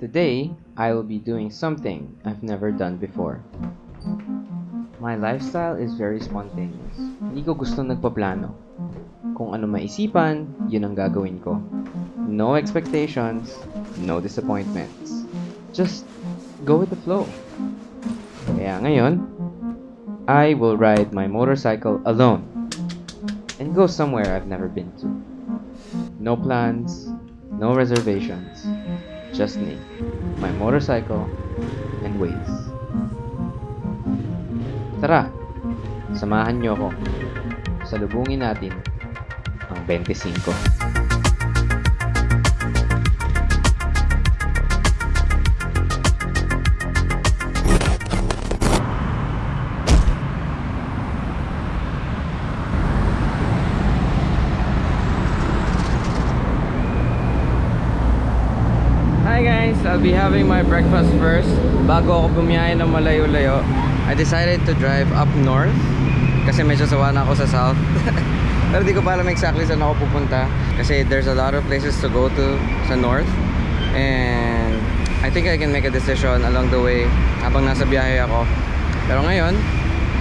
Today, I will be doing something I've never done before. My lifestyle is very spontaneous. Hindi ko gusto nagpaplano. Kung ano maisipan, yun ang gagawin ko. No expectations, no disappointments. Just go with the flow. Kaya ngayon, I will ride my motorcycle alone and go somewhere I've never been to. No plans, no reservations, just me, my motorcycle, and Waze. Tara, samahan niyo ako. Salubungin natin ang 25. Guys, I'll be having my breakfast first bago ako bumiyahe ng malayo-layo. I decided to drive up north kasi medyo sawa na ako sa south. Pero di ko pa alam exactly saan ako pupunta kasi there's a lot of places to go to sa north and I think I can make a decision along the way habang nasa biyahe ako. Pero ngayon,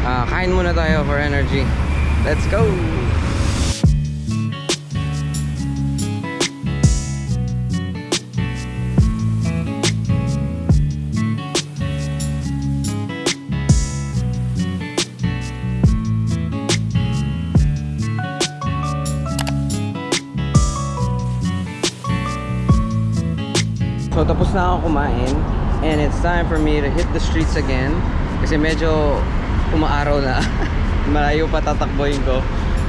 ah, kain muna tayo for energy. Let's go! So tapos na ako kumain and it's time for me to hit the streets again kasi medyo umaaraw na. Malayo pa tatakboyin ko.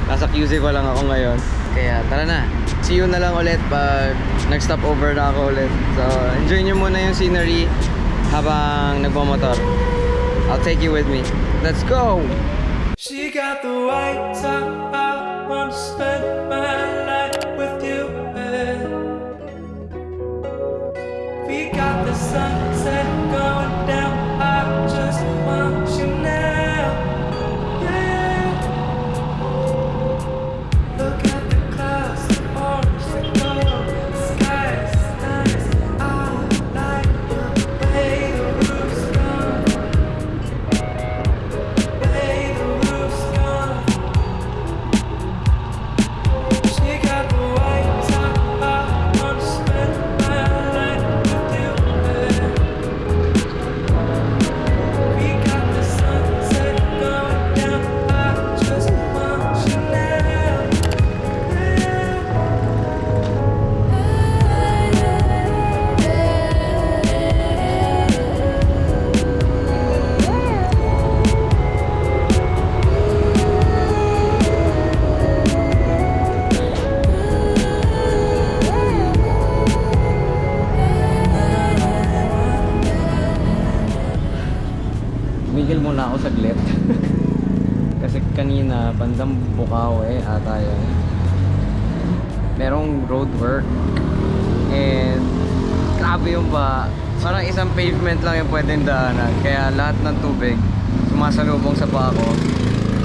Nasa QZ ko lang ako ngayon. Kaya tara na. See you na lang ulit pag nag-stop over na ako ulit. So enjoy nyo muna yung scenery habang nagmamotor. I'll take you with me. Let's go! She got the right time. I want to spend isang pavement lang yung pwedeng daanan. Kaya lahat ng tubig, sumasalubong sa paa.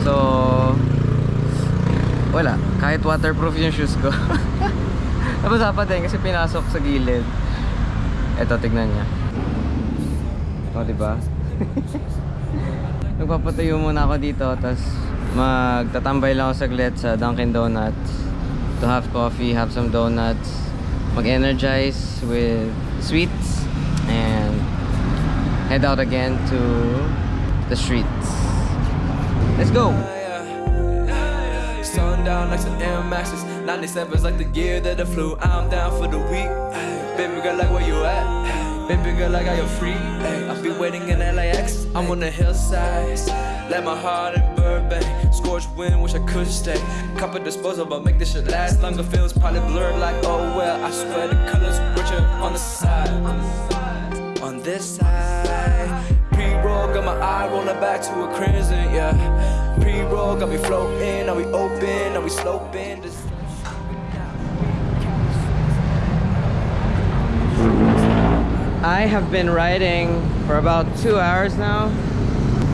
So, wala. Kahit waterproof yung shoes ko. Nabasa pa din kasi pinasok sa gilid. Eto, tignan niya. O, diba? Nagpapatayo muna ako dito tapos magtatambay lang ako saglit sa Dunkin Donuts to have coffee, have some donuts, mag-energize with sweets head out again to the streets. Let's go! Sundown like some Air Maxes. 97's like the year that I flew. I'm down for the week. Baby girl, like where you at? Baby girl, I got free. I'll be waiting in LAX. I'm on the. Let my heart in Burbank. Scorched wind, wish I could stay. Cup of disposal, but make this shit last longer. Feels probably blurred like, oh well. I swear the colors richer on the side. This side. Pre rolling back to a crimson, yeah. Pre-roll got me floating, now we open, now we sloping. Just I have been riding for about 2 hours now.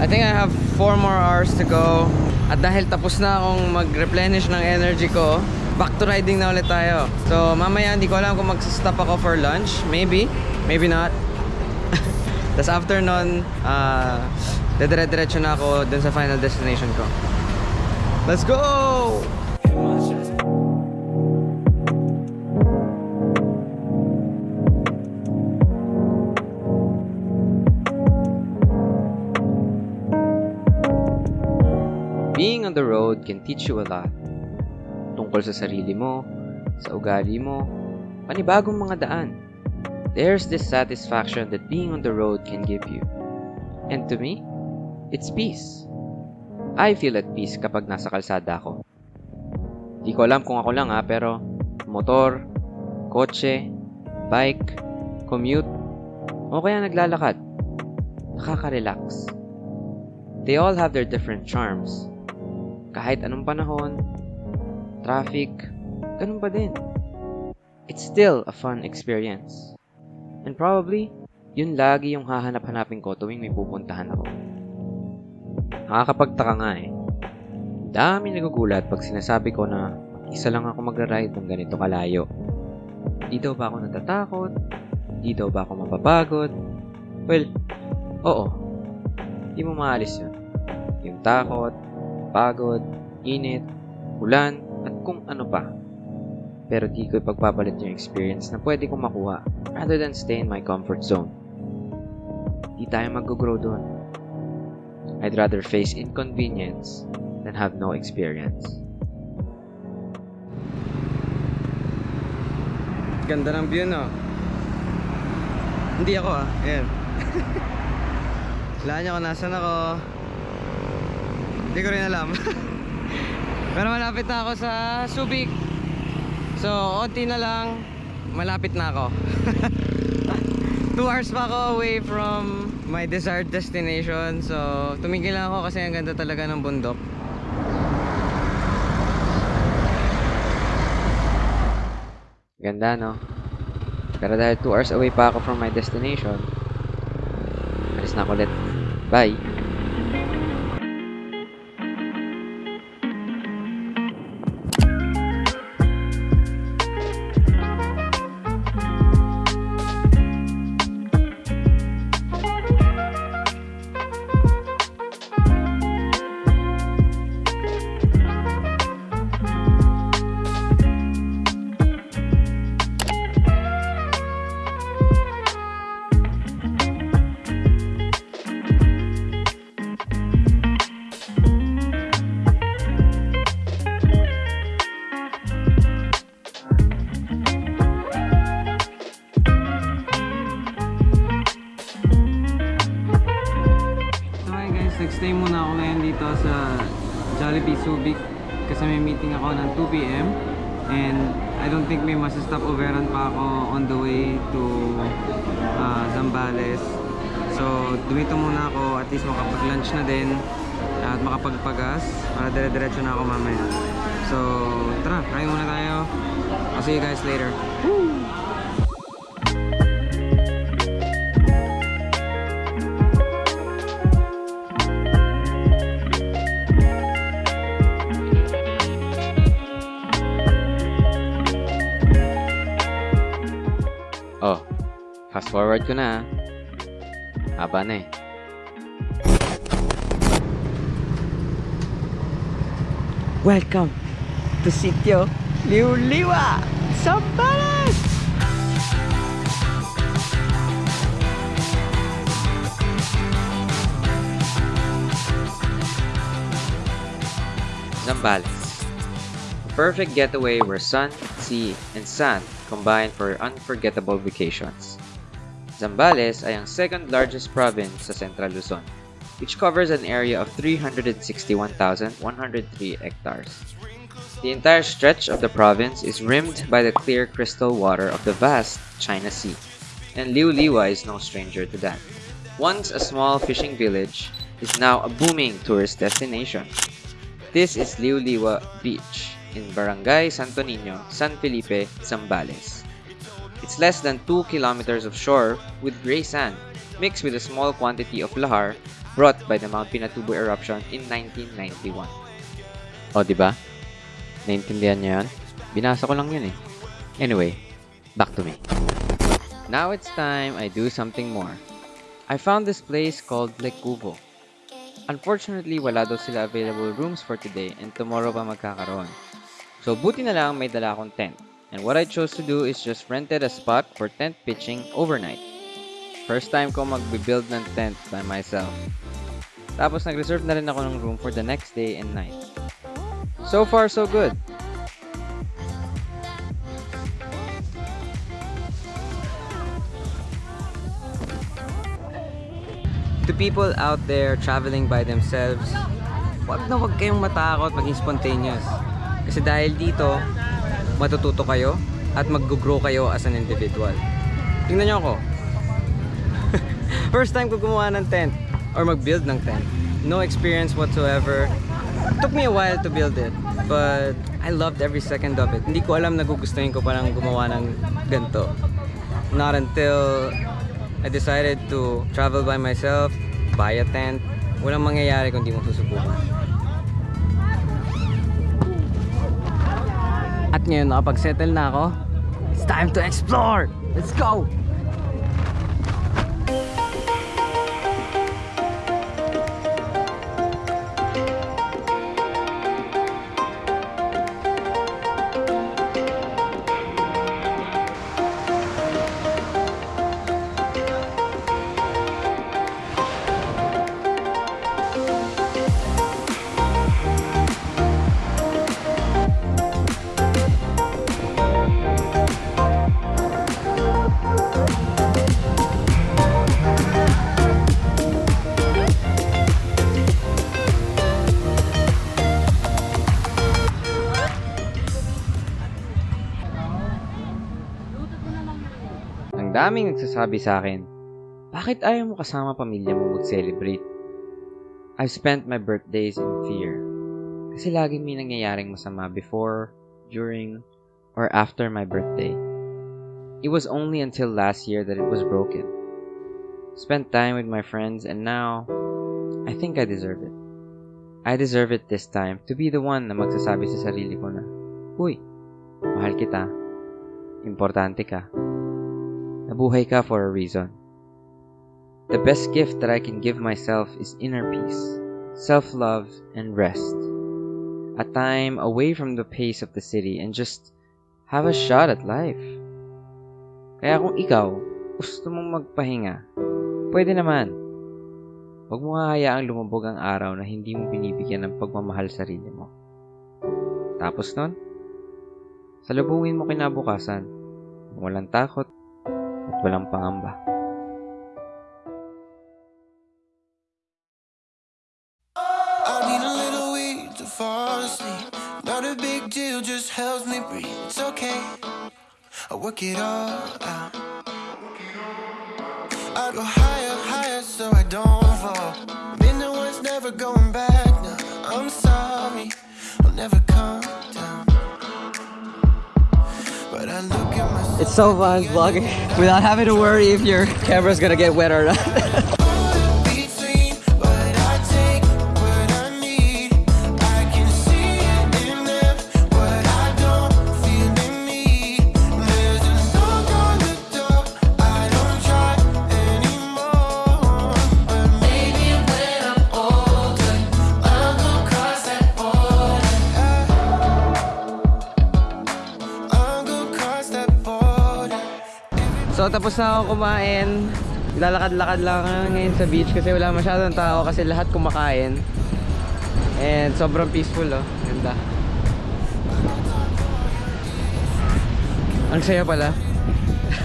I think I have 4 more hours to go. At dahil tapos na akong mag-replenish ng energy ko, back to riding na ulit tayo. So mamaya hindi ko alam kung mag-stop ako for lunch. Maybe, maybe not. Tapos after nun, uh, dedire-diretso na ako dun sa final destination ko. Let's go! Being on the road can teach you a lot. Tungkol sa sarili mo, sa ugali mo, panibagong mga daan. There's this satisfaction that being on the road can give you. And to me, it's peace. I feel at peace kapag nasa kalsada ako. Di ko alam kung ako lang ha, pero motor, kotse, bike, commute, o kaya naglalakad. Nakaka-relax. They all have their different charms. Kahit anong panahon, traffic, ganun pa din. It's still a fun experience. And probably, yun lagi yung hahanap-hanapin ko tuwing may pupuntahan ako. Nakakapagtaka nga eh. Dami nagugulat pag sinasabi ko na isa lang ako magra-ride ng ganito kalayo. Di daw ba ako natatakot? Di daw ba ako mapapagod? Well, oo. Di mo maalis yun. Yung takot, pagod, init, ulan, at kung ano pa. Pero di ko ipagpapalit yung experience na pwede kong makuha rather than stay in my comfort zone. Di tayo mag-grow doon. I'd rather face inconvenience than have no experience. Ganda ng view, no? Hindi ako, ah. Ayan. Wala niya kung nasan ako. Hindi ko rin alam. Pero malapit na ako sa Subic. So, onti na lang. Malapit na ako. 2 hours pa ako away from my desired destination. So, tumigil lang ako kasi ang ganda talaga ng bundok. Ganda, no? Pero dahil 2 hours away pa ako from my destination, alis na ako ulit. Bye! Nagstay muna ako ngayon dito sa Jollibee Subic kasi may meeting ako ng 2pm and I don't think may masastop overan pa ako on the way to uh, Zambales. So dumito muna ako at least makapag-lunch na din at makapagpagas para dire-diretso na ako mamaya. So tara, kain muna tayo. I'll see you guys later. Oh, fast forward ko na. Haba na eh. Welcome to Sitio Liuliwa, Zambales! Zambales. A perfect getaway where sun, sea, and sand combine for unforgettable vacations. Zambales ay ang second largest province sa Central Luzon, which covers an area of 361,103 hectares. The entire stretch of the province is rimmed by the clear crystal water of the vast China Sea, and Liuliwa is no stranger to that. Once a small fishing village, is now a booming tourist destination. This is Liuliwa Beach in Barangay Santo Niño, San Felipe, Zambales. It's less than 2 kilometers of shore with gray sand mixed with a small quantity of lahar brought by the Mount Pinatubo eruption in 1991. O, di ba? Naintindihan niyo yan? Binasa ko lang yun eh. Anyway, back to me. Now it's time I do something more. I found this place called Lekubo. Unfortunately, wala daw sila available rooms for today and tomorrow pa magkakaroon. So buti na lang may dala akong tent. And what I chose to do is just rented a spot for tent pitching overnight. First time ko magbe-build ng tent by myself. Tapos nag-reserve na rin ako ng room for the next day and night. So far, so good. To people out there traveling by themselves, wag na wag kayong matakot maging spontaneous. Kasi dahil dito, matututo kayo at mag-grow kayo as an individual. Tingnan nyo ako. First time ko gumawa ng tent or mag-build ng tent. No experience whatsoever. Took me a while to build it, but I loved every second of it. Hindi ko alam nagugustuhin ko parang gumawa ng ganito. Not until I decided to travel by myself, buy a tent. Walang mangyayari kung di mo susubukan. Ngayon, nakapag-settle na ako. It's time to explore! Let's go! Ang daming nagsasabi sa akin, bakit ayaw mo kasama pamilya mo mag-celebrate? I've spent my birthdays in fear. Kasi laging may nangyayaring masama before, during, or after my birthday. It was only until last year that it was broken. Spent time with my friends and now, I think I deserve it. I deserve it this time to be the one na magsasabi sa sarili ko na, Uy, mahal kita. Importante ka. Nabuhay ka for a reason. The best gift that I can give myself is inner peace, self-love, and rest. A time away from the pace of the city and just have a shot at life. Kaya kung ikaw, gusto mong magpahinga, pwede naman. Huwag mo nga hayaang lumubog ang araw na hindi mo binibigyan ng pagmamahal sa sarili mo. Tapos nun, salubungin mo kinabukasan, walang takot walang pangamba. Not a big deal, just helps me breathe. It's okay. I work it all out. I go higher, higher, so I don't fall. Been the one's never going back now. I'm sorry, I'll never come down. But I look at myself. It's so fun vlogging without having to worry if your camera's gonna get wet or not. tapos na ako kumain. Lalakad-lakad lang ngayon sa beach kasi wala masyadong tao kasi lahat kumakain. And sobrang peaceful oh. Ganda. Ang saya pala.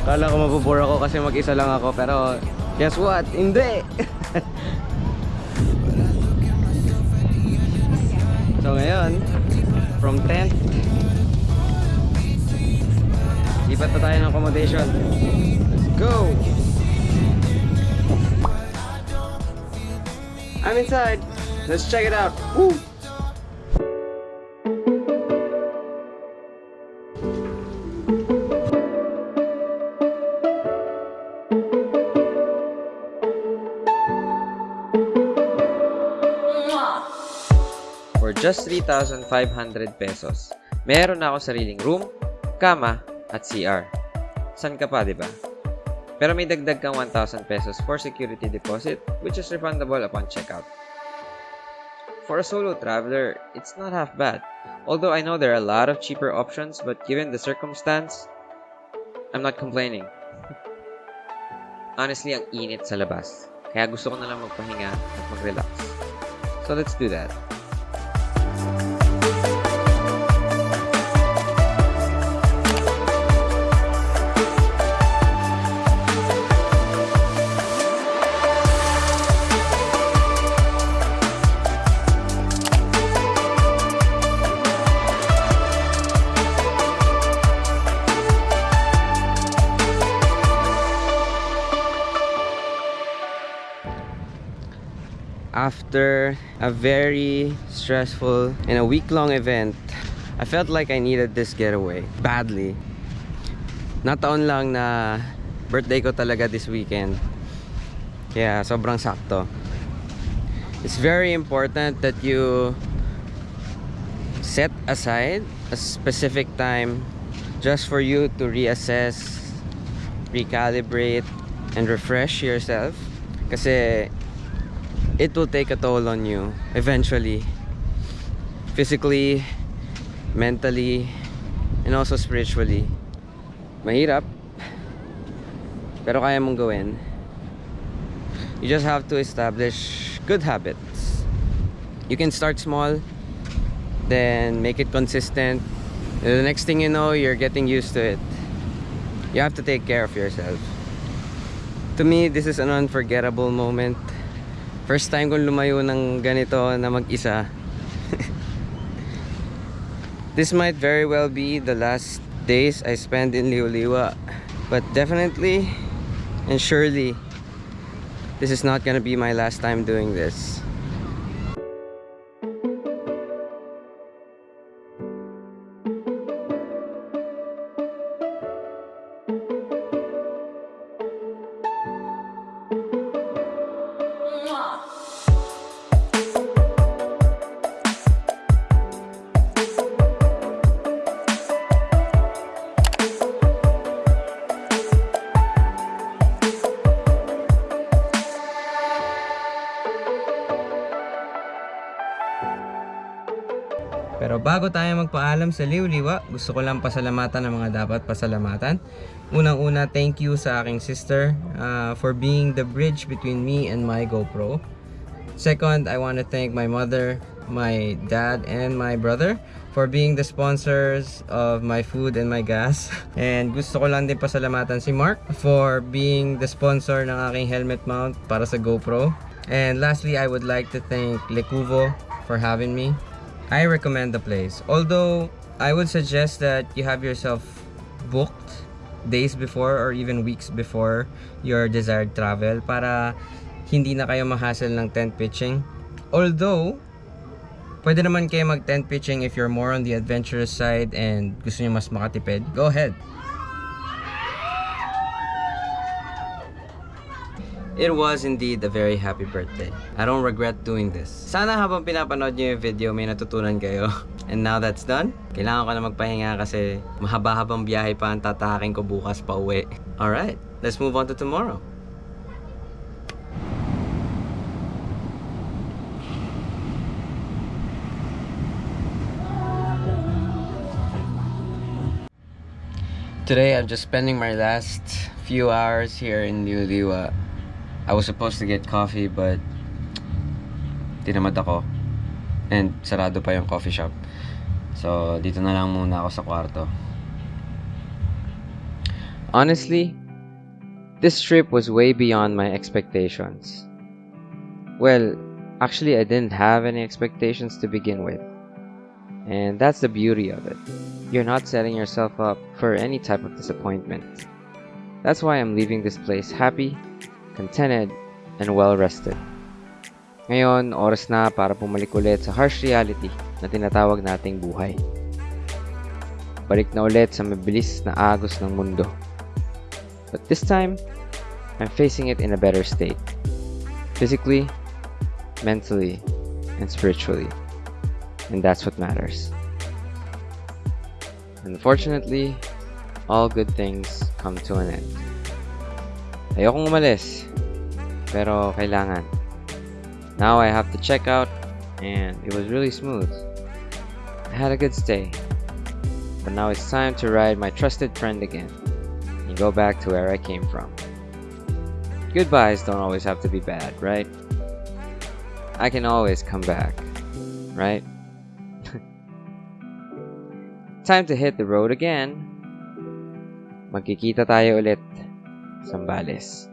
Kala ko mabubore ako kasi mag-isa lang ako pero guess what? Hindi! so ngayon, from tent, lipat pa tayo ng accommodation. Go! I'm inside. Let's check it out. Woo! For just 3,500 pesos, meron na ako sariling room, kama, at CR. San ka pa, di ba? Pero may dagdag kang 1,000 pesos for security deposit, which is refundable upon checkout. For a solo traveler, it's not half bad. Although I know there are a lot of cheaper options, but given the circumstance, I'm not complaining. Honestly, ang init sa labas. Kaya gusto ko na lang magpahinga at mag-relax. So let's do that. After a very stressful and a week-long event, I felt like I needed this getaway badly. Nataon lang na birthday ko talaga this weekend. Kaya sobrang sakto. It's very important that you set aside a specific time just for you to reassess, recalibrate, and refresh yourself. Kasi it will take a toll on you eventually. Physically mentally and also spiritually. Mahirap pero kaya mong gawin. You just have to establish good habits. You can start small then make it consistent. The next thing you know you're getting used to it. You have to take care of yourself. To me this is an unforgettable moment First time kong lumayo ng ganito na mag-isa. This might very well be the last days I spend in Liuliwa. But definitely and surely, this is not gonna be my last time doing this. Bago tayo magpaalam sa Liwliwa, gusto ko lang pasalamatan ang mga dapat pasalamatan. Unang-una, thank you sa aking sister uh, for being the bridge between me and my GoPro. Second, I want to thank my mother, my dad, and my brother for being the sponsors of my food and my gas. And gusto ko lang din pasalamatan si Mark for being the sponsor ng aking helmet mount para sa GoPro. And lastly, I would like to thank Lekuvo for having me. I recommend the place. Although, I would suggest that you have yourself booked days before or even weeks before your desired travel para hindi na kayo mahassle ng tent pitching. Although, pwede naman kayo mag tent pitching if you're more on the adventurous side and gusto niyo mas makatipid. Go ahead. It was indeed a very happy birthday. I don't regret doing this. Sana habang pinapanood niyo yung video, may natutunan kayo. And now that's done, kailangan ko na magpahinga kasi mahaba-habang biyahe pa ang tatahakin ko bukas pa uwi. Alright, let's move on to tomorrow. Today, I'm just spending my last few hours here in Liuliwa. I was supposed to get coffee but tinamad ako. And sarado pa yung coffee shop. So, dito na lang muna ako sa kwarto. Honestly, this trip was way beyond my expectations. Well, actually, I didn't have any expectations to begin with. And that's the beauty of it. You're not setting yourself up for any type of disappointment. That's why I'm leaving this place happy, contented, and well rested. Ngayon, oras na para pumalik ulit sa harsh reality na tinatawag nating buhay. Balik na ulit sa mabilis na agos ng mundo. But this time, I'm facing it in a better state. Physically, mentally, and spiritually. And that's what matters. Unfortunately, all good things come to an end. Ayokong umalis, pero kailangan. Now I have to check out, and it was really smooth. I had a good stay, but now it's time to ride my trusted friend again and go back to where I came from. Goodbyes don't always have to be bad, right? I can always come back, right? Time to hit the road again. Magkikita tayo ulit, Sambales.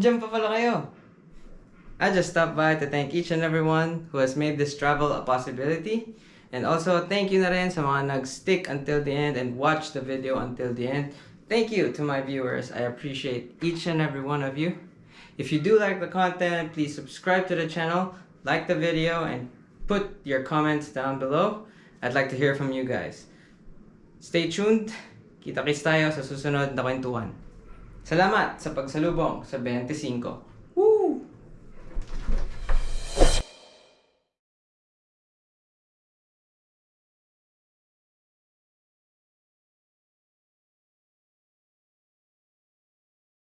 Diyan pa pala kayo. I just stopped by to thank each and everyone who has made this travel a possibility. And also, thank you na rin sa mga nag-stick until the end and watch the video until the end. Thank you to my viewers. I appreciate each and every one of you. If you do like the content, please subscribe to the channel, like the video, and put your comments down below. I'd like to hear from you guys. Stay tuned. Kita-kits tayo sa susunod na kwentuhan. Salamat sa pagsalubong sa 25.